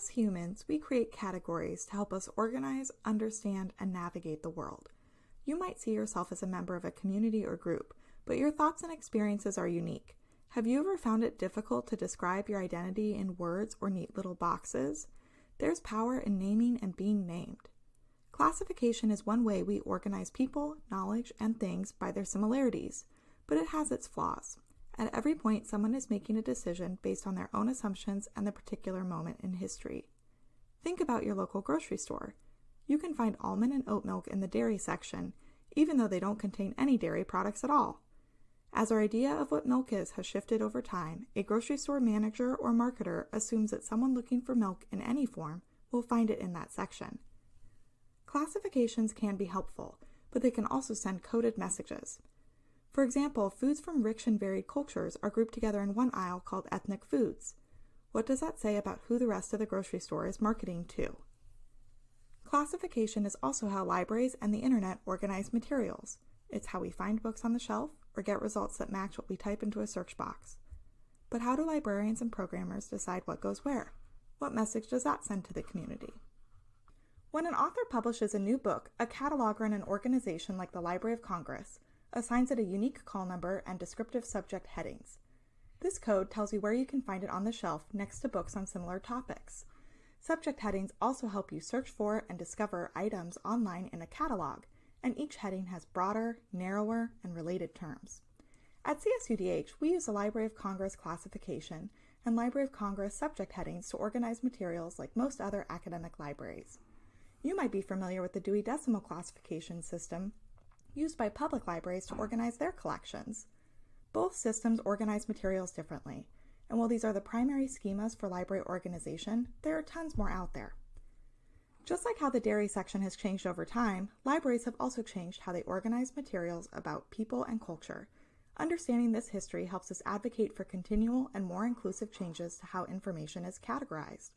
As humans, we create categories to help us organize, understand, and navigate the world. You might see yourself as a member of a community or group, but your thoughts and experiences are unique. Have you ever found it difficult to describe your identity in words or neat little boxes? There's power in naming and being named. Classification is one way we organize people, knowledge, and things by their similarities, but it has its flaws. At every point, someone is making a decision based on their own assumptions and the particular moment in history. Think about your local grocery store. You can find almond and oat milk in the dairy section, even though they don't contain any dairy products at all. As our idea of what milk is has shifted over time, a grocery store manager or marketer assumes that someone looking for milk in any form will find it in that section. Classifications can be helpful, but they can also send coded messages. For example, foods from rich and varied cultures are grouped together in one aisle called ethnic foods. What does that say about who the rest of the grocery store is marketing to? Classification is also how libraries and the internet organize materials. It's how we find books on the shelf or get results that match what we type into a search box. But how do librarians and programmers decide what goes where? What message does that send to the community? When an author publishes a new book, a cataloger in an organization like the Library of Congress assigns it a unique call number and descriptive subject headings. This code tells you where you can find it on the shelf next to books on similar topics. Subject headings also help you search for and discover items online in a catalog, and each heading has broader, narrower, and related terms. At CSUDH, we use the Library of Congress classification and Library of Congress subject headings to organize materials like most other academic libraries. You might be familiar with the Dewey Decimal Classification System used by public libraries to organize their collections. Both systems organize materials differently, and while these are the primary schemas for library organization, there are tons more out there. Just like how the dairy section has changed over time, libraries have also changed how they organize materials about people and culture. Understanding this history helps us advocate for continual and more inclusive changes to how information is categorized.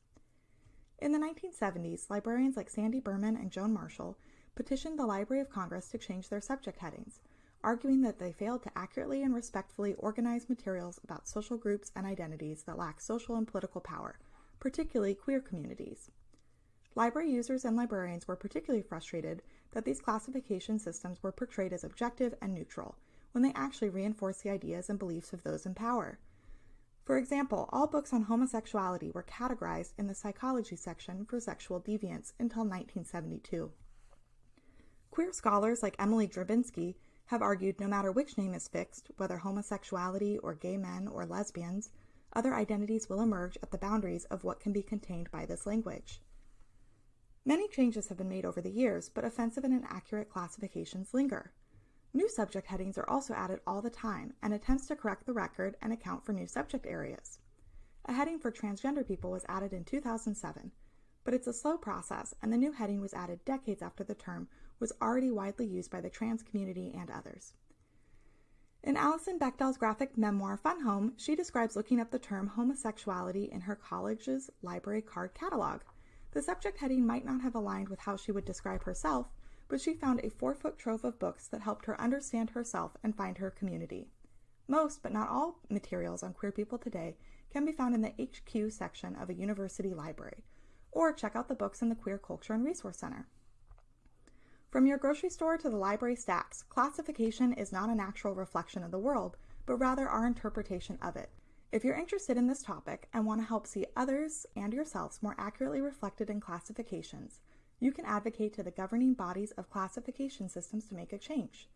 In the 1970s, librarians like Sandy Berman and Joan Marshall petitioned the Library of Congress to change their subject headings, arguing that they failed to accurately and respectfully organize materials about social groups and identities that lack social and political power, particularly queer communities. Library users and librarians were particularly frustrated that these classification systems were portrayed as objective and neutral, when they actually reinforce the ideas and beliefs of those in power. For example, all books on homosexuality were categorized in the psychology section for sexual deviance until 1972. Queer scholars like Emily Drabinski have argued no matter which name is fixed, whether homosexuality or gay men or lesbians, other identities will emerge at the boundaries of what can be contained by this language. Many changes have been made over the years, but offensive and inaccurate classifications linger. New subject headings are also added all the time and attempts to correct the record and account for new subject areas. A heading for transgender people was added in 2007, but it's a slow process and the new heading was added decades after the term was already widely used by the trans community and others. In Alison Bechdel's graphic memoir Fun Home, she describes looking up the term homosexuality in her college's library card catalog. The subject heading might not have aligned with how she would describe herself, but she found a four foot trove of books that helped her understand herself and find her community. Most, but not all, materials on queer people today can be found in the HQ section of a university library, or check out the books in the Queer Culture and Resource Center. From your grocery store to the library stacks, classification is not an actual reflection of the world, but rather our interpretation of it. If you're interested in this topic and want to help see others and yourselves more accurately reflected in classifications, you can advocate to the governing bodies of classification systems to make a change.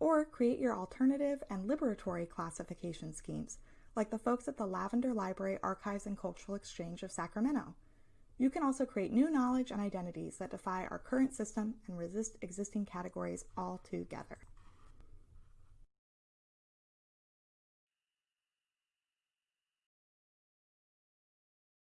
Or create your alternative and liberatory classification schemes, like the folks at the Lavender Library Archives and Cultural Exchange of Sacramento. You can also create new knowledge and identities that defy our current system and resist existing categories altogether.